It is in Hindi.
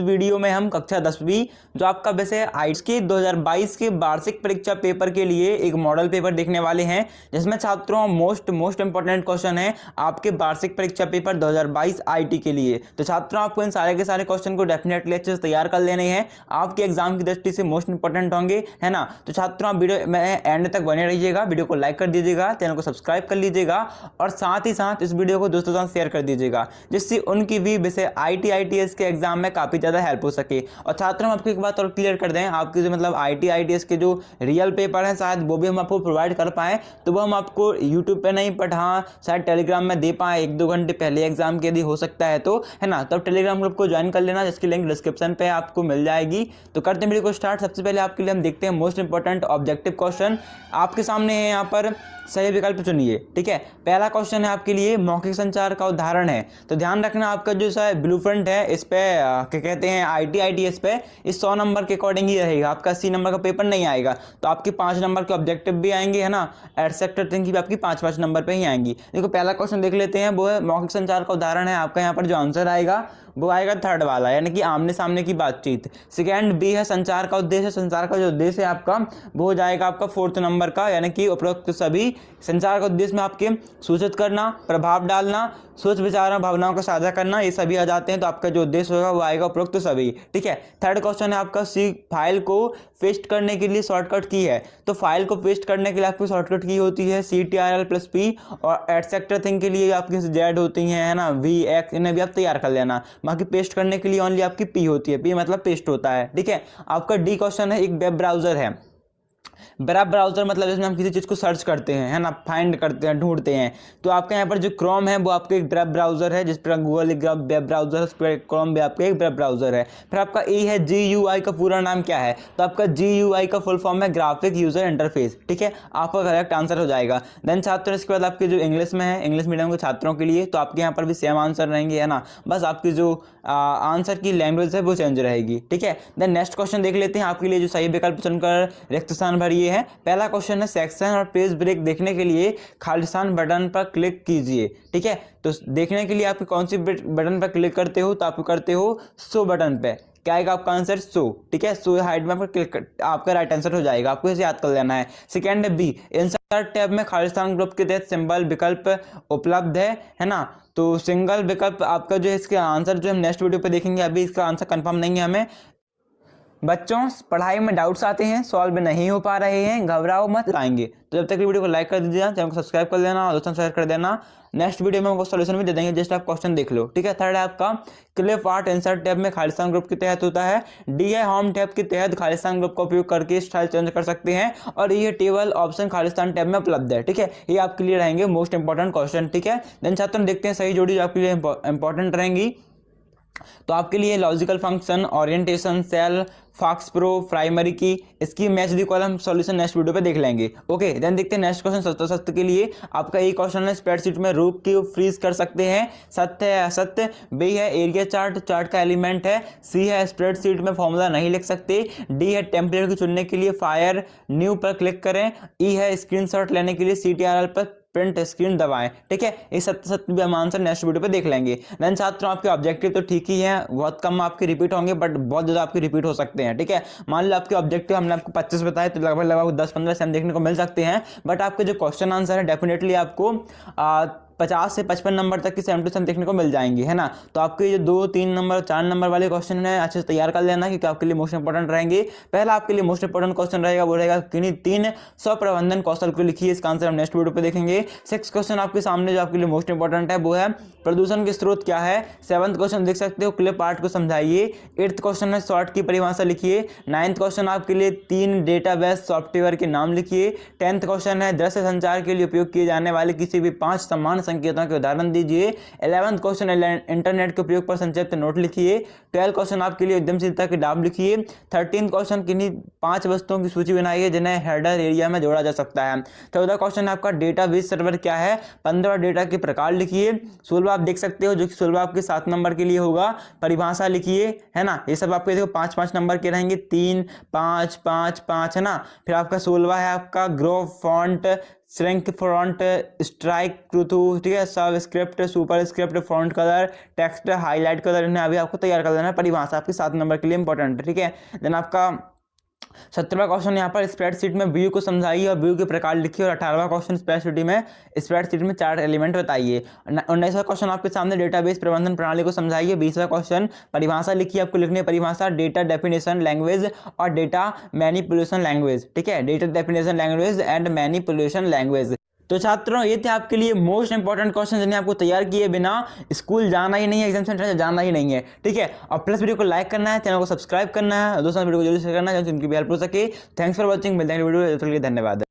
वीडियो में हम कक्षा दसवीं, जो आपका वैसे आइट्स के 2022 के वार्षिक परीक्षा पेपर के लिए एक मॉडल पेपर देखने वाले हैं, जिसमें छात्रों मोस्ट मोस्ट इंपॉर्टेंट क्वेश्चन है आपके वार्षिक परीक्षा पेपर 2022 आईटी के लिए। तो छात्रों, आपको इन सारे के सारे क्वेश्चन को डेफिनेटली अच्छे से तैयार कर लेने हैं। आपके एग्ज़ाम की दृष्टि से मोस्ट इंपॉर्टेंट होंगे, है ना? तो छात्रों, आप वीडियो में एंड तक बने रहिएगा, वीडियो को लाइक कर दीजिएगा चैनल को सब्सक्राइब कर लीजिएगा और साथ ही साथ इस वीडियो को दोस्तों साथ शेयर कर दीजिएगा, जिससे उनकी भी वैसे आई टी के एग्ज़ाम में काफ़ी ज़्यादा हेल्प हो सके। और छात्रों, हम आपको एक बात और क्लियर कर दें, आपके जो मतलब आई टी के जो रियल पेपर हैं, शायद वो भी हम आपको प्रोवाइड कर पाएँ तो वो हम आपको यूट्यूब पर नहीं बट हाँ शायद टेलीग्राम में दे पाएँ। एक दो घंटे पहले एग्ज़ाम के यदि हो सकता है तो है ना? तब टेलीग्राम ग्रुप को ज्वाइन कर लेना, जिसकी लिंक डिस्क्रिप्शन पर आपको मिल जाएगी। तो करते हैं वीडियो को स्टार्ट सबसे पहले आपके लिए हम देखते हैं मोस्ट इंपॉर्टेंट ऑब्जेक्टिव क्वेश्चन आपके सामने है यहाँ पर सही विकल्प चुनिए, ठीक है? पहला क्वेश्चन है आपके लिए मौखिक संचार का उदाहरण है। तो ध्यान रखना आपका जो सा ब्लू है, इस पे क्या कहते हैं I T I T S पे, इस सौ नंबर के अकॉर्डिंग ही रहेगा। आपका अस्सी नंबर का पेपर नहीं आएगा। तो आपके पाँच नंबर के ऑब्जेक्टिव भी आएँगे, है ना? एटसेक्टर थिंग भी आपकी पाँच पाँच नंबर पर ही आएँगी। देखो, पहला क्वेश्चन देख लेते हैं, वो है मौखिक संचार का उदाहरण है, आपका यहाँ पर जो आंसर आएगा वो आएगा थर्ड वाला, यानी कि आमने सामने की बातचीत। सेकेंड बी है संचार का उद्देश्य। संचार का जो उद्देश्य है आपका, वो हो जाएगा आपका फोर्थ नंबर का, यानी कि उपरोक्त सभी संचार का उद्देश्य में आपके सूचित करना, प्रभाव डालना सोच, विचार और भावनाओं को साझा करना, ये सभी आ जाते हैं तो आपका जो उद्देश्य होगा वो आएगा उपरोक्त सभी। ठीक है? थर्ड क्वेश्चन है आपका सी फ़ाइल को पेस्ट करने के लिए शॉर्टकट की है। तो फ़ाइल को पेस्ट करने के लिए आपकी शॉर्टकट की होती है C T R L plus P और एटसेक्टर थिंग के लिए आपकी जेड होती हैं, है ना? वी एक्स इन्हें भी आप तैयार कर लेना। बाकी पेस्ट करने के लिए ओनली आपकी पी होती है। पी मतलब पेस्ट होता है। ठीक है? आपका डी क्वेश्चन है, एक वेब ब्राउज़र है। वेब ब्राउज़र मतलब जिसमें हम किसी चीज़ को सर्च करते हैं, है ना? फाइंड करते हैं, ढूंढते हैं। तो आपके यहाँ पर जो क्रोम है, वो आपके एक वेब ब्राउज़र है, जिस पर गूगल एक वेब ब्राउज़र है उस पर क्रोम भी आपका एक वेब ब्राउज़र है। फिर आपका ए है जी यू आई का पूरा नाम क्या है? तो आपका जी यू आई का फुल फॉर्म है ग्राफिक यूज़र इंटरफेस ठीक है? आपका करेक्ट आंसर हो जाएगा। देन छात्र, इसके बाद आपके जो इंग्लिश में है इंग्लिश मीडियम के छात्रों के लिए तो आपके यहाँ पर भी सेम आंसर रहेंगे, है ना? बस आपकी जो आंसर की लैंग्वेज है, वो चेंज रहेगी, ठीक है? देन नेक्स्ट क्वेश्चन देख लेते हैं आपके लिए जो सही विकल्प चुनकर रिक्त स्थान भरिए है। पहला क्वेश्चन है सेक्शन और पेज ब्रेक देखने के लिए खालिस्तान बटन पर क्लिक कीजिए, ठीक है? तो देखने के लिए आप कौन सी बटन पर क्लिक करते हो तो आप करते हो सो बटन पे। क्या आएगा आपका आंसर सो ठीक है? सो हाइट में क्लिक आपका राइट आंसर हो जाएगा। आपको इसे याद कर लेना है। सेकेंड बी इंसर्ट टैब में खालिस्तान ग्रुप के तहत सिंबल विकल्प उपलब्ध है है ना? तो सिंगल विकल्प आपका जो है, इसका आंसर जो हम नेक्स्ट वीडियो पे देखेंगे, अभी इसका आंसर कंफर्म नहीं है हमें। बच्चों, पढ़ाई में डाउट्स आते हैं सॉल्व नहीं हो पा रहे हैं, घबराओ मत, लाएँगे। तो जब तक वीडियो को लाइक कर दीजिएगा, चैनल को सब्सक्राइब कर देना और दोस्तों शेयर कर देना। नेक्स्ट वीडियो में हमको सोल्यूशन भी दे देंगे जस्ट आप क्वेश्चन देख लो, ठीक है? थर्ड है आपका क्लिप आर्ट इंसर्ट टैब में खालिस्तान ग्रुप के तहत होता है। डी है होम टैब के तहत खालिस्तान ग्रुप का उपयोग करके स्टाइल चेंज कर सकते हैं। और ये टेबल ऑप्शन खालिस्तान टैब में उपलब्ध है, ठीक है? ये आपके लिए रहेंगे मोस्ट इंपॉर्टेंट क्वेश्चन ठीक है? देन छात्र देखते हैं सही जोड़ी जो आपके लिए इंपॉर्टेंट रहेंगी। तो आपके लिए logical function orientation cell FoxPro primary की इसकी match the column solution next video पे देख लेंगे। ओके देन देखते हैं नेक्स्ट क्वेश्चन सत्य सत्य के लिए। आपका एक क्वेश्चन है स्प्रेडशीट में रूप की फ्रीज कर सकते हैं। सत्य है, असत्य। बी है एरिया चार्ट चार्ट का एलिमेंट है। सी है स्प्रेडशीट में फॉर्मूला नहीं लिख सकते। डी है टेम्पलेट को चुनने के लिए फायर न्यू पर क्लिक करें। ई e है स्क्रीनशॉट लेने के लिए सीटीआरएल पर प्रिंट स्क्रीन दबाएँ, ठीक है? इस सत्य सत्य भी हम आंसर नेक्स्ट वीडियो पे देख लेंगे। देन छात्रों आपके ऑब्जेक्टिव तो ठीक ही है, बहुत कम आपके रिपीट होंगे बट बहुत ज़्यादा आपके रिपीट हो सकते हैं, ठीक है? मान लो आपके ऑब्जेक्टिव हमने आपको पच्चीस बताए तो लगभग लगभग दस पंद्रह सेम देखने को मिल सकते हैं बट आपके जो क्वेश्चन आंसर है डेफिनेटली आपको पचास से पचपन नंबर तक की सेम टू सेम देखने को मिल जाएँगी, है ना? तो आपके जो दो, तीन नंबर, चार नंबर वाले क्वेश्चन है, अच्छे से तैयार कर लेना क्योंकि आपके लिए मोस्ट इंपॉर्टेंट रहेंगे। पहला आपके लिए मोस्ट इंपॉर्टेंट क्वेश्चन रहेगा, वो रहेगा किन्हीं तीन स्व प्रबंधन कौशल को लिखिए, इसका आंसर हम नेक्स्ट वीडियो पे देखेंगे। सिक्स क्वेश्चन आपके सामने जो आपके लिए मोस्ट इंपॉर्टेंट है, वो है प्रदूषण के स्रोत क्या है? सेवंथ क्वेश्चन देख सकते हो क्लिप आर्ट को समझाइए। एट्थ क्वेश्चन है शॉर्ट की परिभाषा लिखिए। नाइन्थ क्वेश्चन आपके लिए तीन डेटा बेस सॉफ्टवेयर के नाम लिखिए। टेंथ क्वेश्चन है, दृश्य संचार के लिए उपयोग किए जाने वाले किसी भी पाँच समान संकेतों के उदाहरण दीजिए। इलेवंथ क्वेश्चन इंटरनेट के उपयोग पर संक्षिप्त नोट लिखिए। ट्वेल्थ क्वेश्चन आपके लिए उद्यमशीलता के डाब लिखिए। थर्टीन क्वेश्चन किन्हीं पाँच वस्तुओं की सूची बनाइए जिन्हें हेडर एरिया में जोड़ा जा सकता है। चौदह क्वेश्चन आपका डेटा बेस सर्वर क्या है? पंद्रह डेटा के प्रकार लिखिए। सोलवा आप देख सकते हो जो कि सोलवा आपके सात नंबर के लिए होगा। परिभाषा लिखिए, है ना? ये सब आपके देखो पाँच पाँच नंबर के रहेंगे। तीन, पाँच पाँच पाँच, है ना? फिर आपका सोलवा है आपका grow font shrink front strikethrough ठीक है? Subscript superscript front colour text highlight colour इन्हें अभी आपको तैयार कर देना परिभाषा आपकी सात नंबर के लिए इंपॉर्टेंट है, ठीक है? देन आपका सत्रहवा क्वेश्चन यहाँ पर स्प्रेडशीट में व्यू को समझाइए और व्यू के प्रकार लिखिए और अठारहवा क्वेश्चन स्प्रेडशीट में स्प्रेडशीट में चार एलिमेंट बताइए। उन्नीसवा क्वेश्चन आपके सामने डेटाबेस प्रबंधन प्रणाली को समझाइए। बीसवा क्वेश्चन परिभाषा लिखिए आपको लिखने परिभाषा डेटा डेफिनेशन लैंग्वेज और डेटा मैनिपुलेशन लैंग्वेज ठीक है? Data definition language and manipulation language तो छात्रों, ये थे आपके लिए मोस्ट इंपॉर्टेंट क्वेश्चन जिन्हें आपको तैयार किए बिना स्कूल जाना ही नहीं है एग्ज़ाम सेंटर जाना ही नहीं है। ठीक है? और प्लस वीडियो को लाइक करना है चैनल को सब्सक्राइब करना है, दोस्तों वीडियो को ज़रूर शेयर करना है जिनकी भी हेल्प हो सके। थैंक्स फॉर वॉचिंग मिलते हैं वीडियो धन्यवाद।